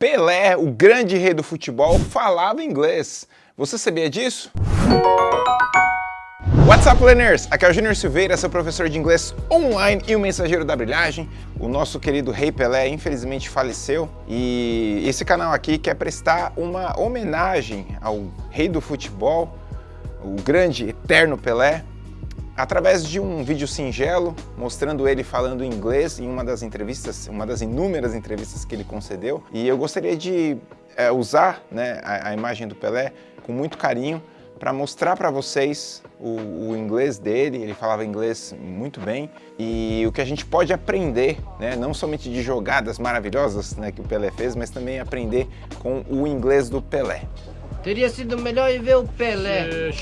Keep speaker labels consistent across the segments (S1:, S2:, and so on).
S1: Pelé, o grande rei do futebol, falava inglês. Você sabia disso? What's up, learners? Aqui é o Júnior Silveira, seu professor de inglês online e o mensageiro da brilhagem. O nosso querido Rei Pelé infelizmente faleceu e esse canal aqui quer prestar uma homenagem ao rei do futebol, o grande, eterno Pelé, através de um vídeo singelo mostrando ele falando inglês em uma das entrevistas, uma das inúmeras entrevistas que ele concedeu. E eu gostaria de é, usar né, a, a, imagem do Pelé com muito carinho para mostrar para vocês o, o, inglês dele, ele falava inglês muito bem, e o que a gente pode aprender, né, não somente de jogadas maravilhosas né, que o Pelé fez, mas também aprender com o inglês do Pelé.
S2: Teria sido melhor ir ver o Pelé.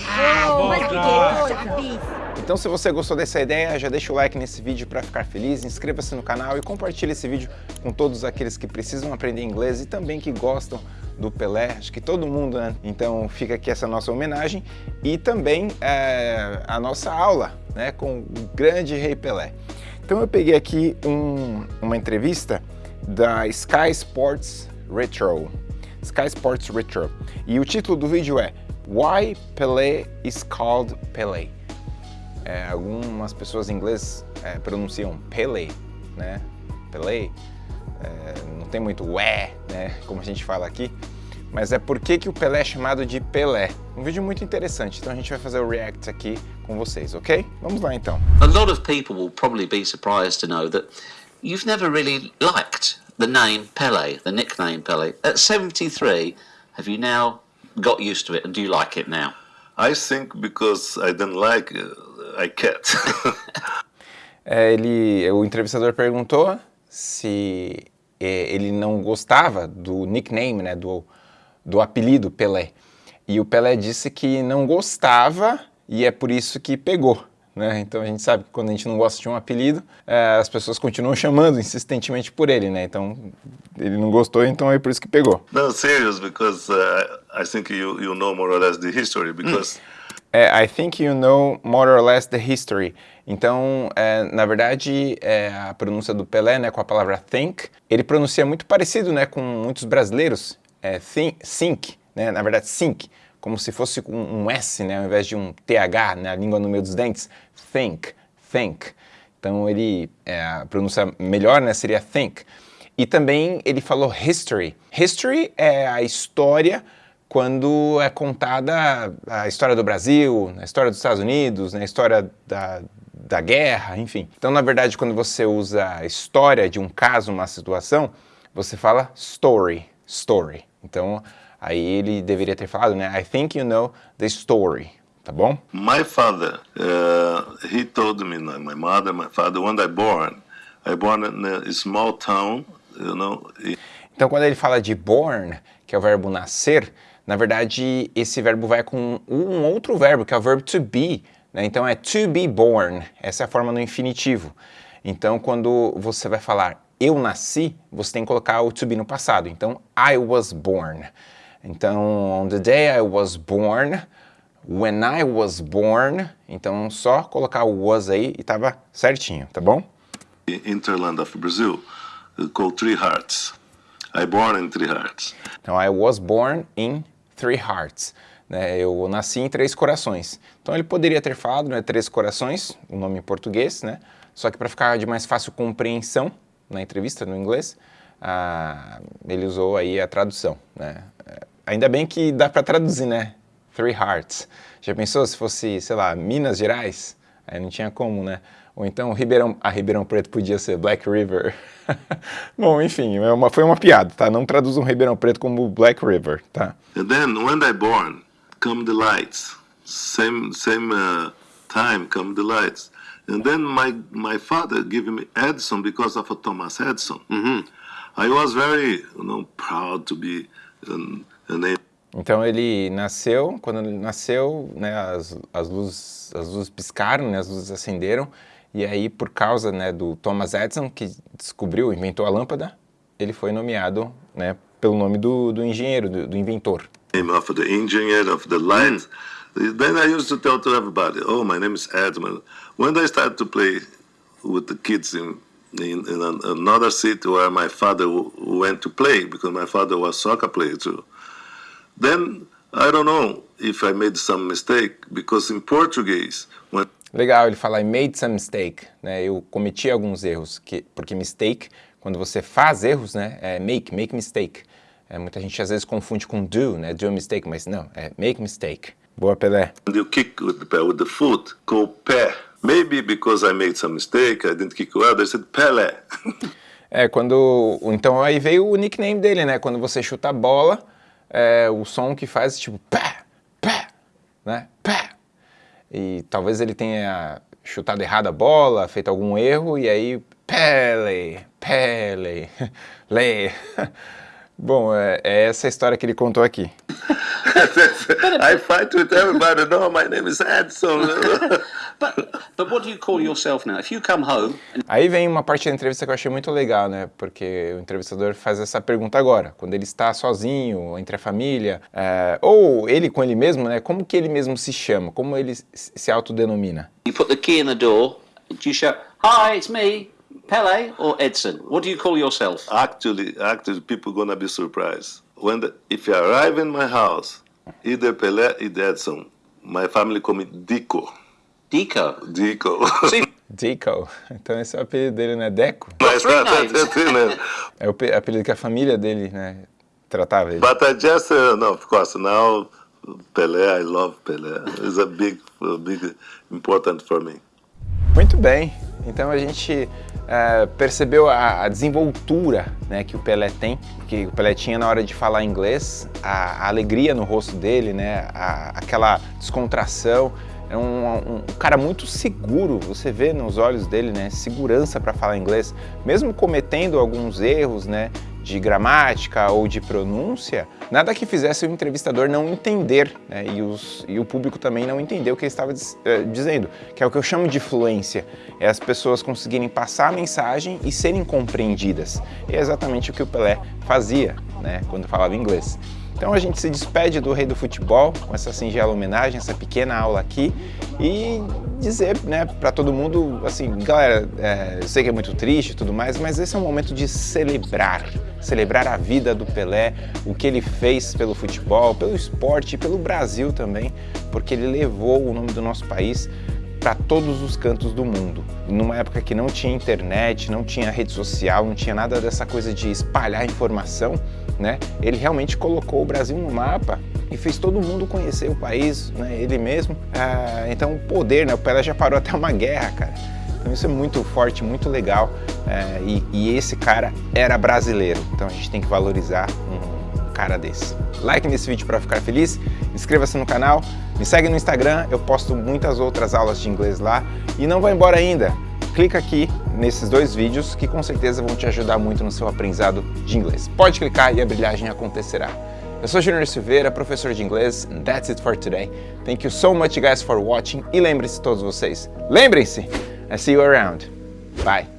S1: Então se você gostou dessa ideia, já deixa o like nesse vídeo para ficar feliz, inscreva-se no canal e compartilhe esse vídeo com todos aqueles que precisam aprender inglês e também que gostam do Pelé, acho que todo mundo, né? Então fica aqui essa nossa homenagem e também é, a nossa aula né, com o grande Rei Pelé. Então eu peguei aqui um, uma entrevista da Sky Sports Retro. Sky Sports Retro. E o título do vídeo é Why Pelé is called Pelé. É, algumas pessoas em inglês é, pronunciam Pelé, né? Pelé. É, não tem muito ué, né? Como a gente fala aqui. Mas é por que, que o Pelé é chamado de Pelé. Um vídeo muito interessante, então a gente vai fazer o react aqui com vocês, ok? Vamos lá então.
S3: A lot of people will probably be surprised to know that you've never really liked the name Pele, the nickname Pele. At 73, have you now got used to it and do you like it now?
S4: I think because I didn't like it, I can't.
S1: é, ele, o entrevistador perguntou se é, ele não gostava do nickname, né, do, do apelido Pelé. E o Pelé disse que não gostava e é por isso que pegou. Né? Então a gente sabe que quando a gente não gosta de um apelido, é, as pessoas continuam chamando insistentemente por ele, né? Então ele não gostou, então é por isso que pegou.
S4: No, serious, because uh, I think you you know more or less the history, because.
S1: É, I think you know more or less the history. Então, é, na verdade, é, a pronúncia do Pelé, né, com a palavra think, ele pronuncia muito parecido, né, com muitos brasileiros. É, think, think, né, na verdade, think como se fosse um, um S, né, ao invés de um TH, né, a língua no meio dos dentes, think, think. Então ele, é, a pronúncia melhor né, seria think. E também ele falou history. History é a história quando é contada a história do Brasil, a história dos Estados Unidos, né, a história da, da guerra, enfim. Então, na verdade, quando você usa a história de um caso, uma situação, você fala story, story. Então, Aí ele deveria ter falado, né? I think you know the story, tá bom?
S4: My father, uh, he told me, my mother, my father, when I born, I born in a small town, you know.
S1: Então quando ele fala de born, que é o verbo nascer, na verdade esse verbo vai com um outro verbo, que é o verbo to be, né? Então é to be born, essa é a forma no infinitivo. Então quando você vai falar eu nasci, você tem que colocar o to be no passado. Então I was born. Então, on the day I was born, when I was born, então só colocar o was aí e tava certinho, tá bom?
S4: Interland of Brazil, called Three Hearts. I born in Three Hearts.
S1: Então, I was born in Three Hearts. Né, eu nasci em Três Corações. Então ele poderia ter falado né, Três Corações, o nome em português, né? Só que para ficar de mais fácil compreensão na entrevista no inglês, ah, ele usou aí a tradução, né? Ainda bem que dá para traduzir, né? Three Hearts. Já pensou se fosse, sei lá, Minas Gerais? Aí não tinha como, né? Ou então Ribeirão, a Ribeirão Preto podia ser Black River. Bom, enfim, é uma, foi uma piada, tá? Não traduzam Ribeirão Preto como Black River, tá?
S4: And then, when I born, come the lights. Same, same uh, time, come the lights. And then my, my father gave me Edison because of Thomas Edison. Mm -hmm. I was very, you know, proud to be... Um,
S1: então ele nasceu, quando ele nasceu, né, as, as, luzes, as luzes piscaram, né, as luzes acenderam, e aí por causa né, do Thomas Edison, que descobriu, inventou a lâmpada, ele foi nomeado né, pelo nome do, do engenheiro, do, do inventor.
S4: Name of the engineer of the light. Mm. Then I used to tell to everybody, oh, my name is Edmund. When I started to play with the kids in in, in an, another city where my father went to play because my father was soccer player too. Then I don't know if I made some mistake because in Portuguese when
S1: Legal, ele fala I made some mistake, né? Eu cometi alguns erros, que, porque mistake, quando você faz erros, né? É make, make mistake. É, muita gente às vezes confunde com do, né? Do a mistake, mas não, é make mistake. Boa, Pelé.
S4: you kick with the, with the foot, go pé. Maybe because I made some mistake, I didn't kick well, they said Pelé.
S1: É, quando... Então aí veio o nickname dele, né? Quando você chuta a bola, é, o som que faz tipo pé, pé, né? Pé. E talvez ele tenha chutado errado a bola, feito algum erro, e aí Pele, Pele, Le. Bom, é, é essa história que ele contou aqui.
S4: I fight with everybody. No, my name is Edson.
S3: But, but what do you call yourself now? If you come home and
S1: Aí vem uma parte da entrevista que eu achei muito legal, né? Porque o entrevistador faz essa pergunta agora, quando ele está sozinho, entre a família, é, ou ele com ele mesmo, né? Como que ele mesmo se chama? Como ele se se autodenomina?
S3: you put the key in the door, do you shout, Hi, it's me, Pele or Edson? What do you call yourself?
S4: actually, actually, people gonna be surprised when the, if you arrive in my house, either Pelé, either Edson. My family call me Dico.
S3: Deco.
S4: Dico.
S3: See,
S1: Deco. Então esse é o apelido dele, né? Deco.
S4: Mas tá- tá- tá- tá- né?
S1: É o pe- apelido que a família dele, né? Tratava ele.
S4: But I just, uh, no, of course, now Pelé, I love Pelé. It's a big, a big, important for me.
S1: Muito bem. Então a gente é, percebeu a, a desenvoltura né, que o Pelé tem, que o Pelé tinha na hora de falar inglês, a, a alegria no rosto dele, né, a- aquela descontração. É um, um cara muito seguro, você vê nos olhos dele, né, segurança para falar inglês, mesmo cometendo alguns erros, né, de gramática ou de pronúncia, nada que fizesse o entrevistador não entender, né, e, os- e o público também não entender o que ele estava diz- eh, dizendo, que é o que eu chamo de fluência, é as pessoas conseguirem passar a mensagem e serem compreendidas. E é exatamente o que o Pelé fazia, né, quando falava inglês. Então a gente se despede do Rei do Futebol com essa singela homenagem, essa pequena aula aqui e dizer né, para todo mundo, assim, galera, é, eu sei que é muito triste e tudo mais, mas esse é um momento de celebrar, celebrar a vida do Pelé, o que ele fez pelo futebol, pelo esporte e pelo Brasil também, porque ele levou o nome do nosso país para todos os cantos do mundo. Numa época que não tinha internet, não tinha rede social, não tinha nada dessa coisa de espalhar informação, né? Ele realmente colocou o Brasil no mapa e fez todo mundo conhecer o país, né? Ele mesmo. Ah, então o poder, né? O Pelé já parou até uma guerra, cara. Então isso é muito forte, muito legal. É, e, e esse cara era brasileiro. Então a gente tem que valorizar um cara desse. Like nesse vídeo para ficar feliz, inscreva-se no canal, me segue no Instagram, eu posto muitas outras aulas de inglês lá. E não vai embora ainda, clica aqui nesses dois vídeos que com certeza vão te ajudar muito no seu aprendizado de inglês. Pode clicar e a brilhagem acontecerá. Eu sou Junior Silveira, professor de inglês, and that's it for today. Thank you so much guys for watching e lembrem-se todos vocês, lembrem-se, I see you around. Bye.